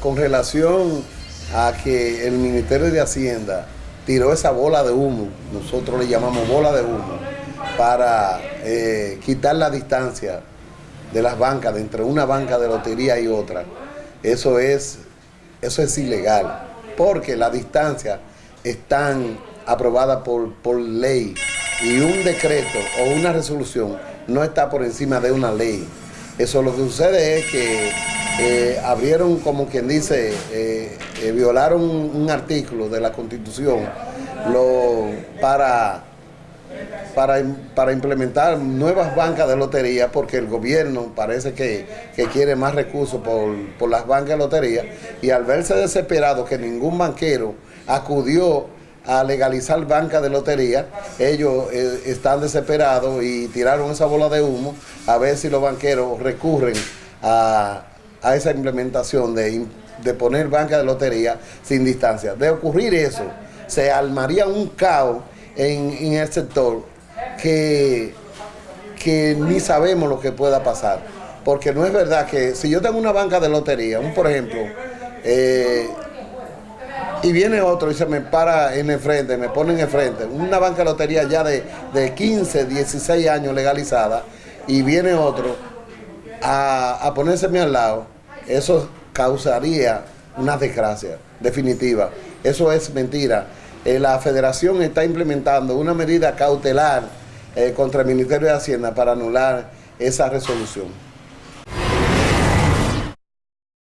Con relación a que el Ministerio de Hacienda tiró esa bola de humo, nosotros le llamamos bola de humo, para eh, quitar la distancia de las bancas, de entre una banca de lotería y otra. Eso es, eso es ilegal, porque la distancia están aprobada por, por ley y un decreto o una resolución no está por encima de una ley. Eso lo que sucede es que eh, abrieron, como quien dice, eh, eh, violaron un, artículo de la Constitución para, para, para, implementar nuevas bancas de lotería, porque el gobierno parece que, que quiere más recursos por, por las bancas de lotería, y al verse desesperado que ningún banquero acudió a legalizar banca de lotería, ellos eh, están desesperados y tiraron esa bola de humo a ver si los banqueros recurren a, esa implementación de, poner banca de lotería sin distancia. De ocurrir eso, se armaría un caos en, el sector que, que ni sabemos lo que pueda pasar. Porque no es verdad que si yo tengo una banca de lotería, un por ejemplo, eh, y viene otro y se me para en el frente, me pone en el frente, una banca de lotería ya de, 15, 16 años legalizada, y viene otro a, a ponérseme al lado, eso causaría una desgracia definitiva. Eso es mentira. Eh, la federación está implementando una medida cautelar eh, contra el Ministerio de Hacienda para anular esa resolución.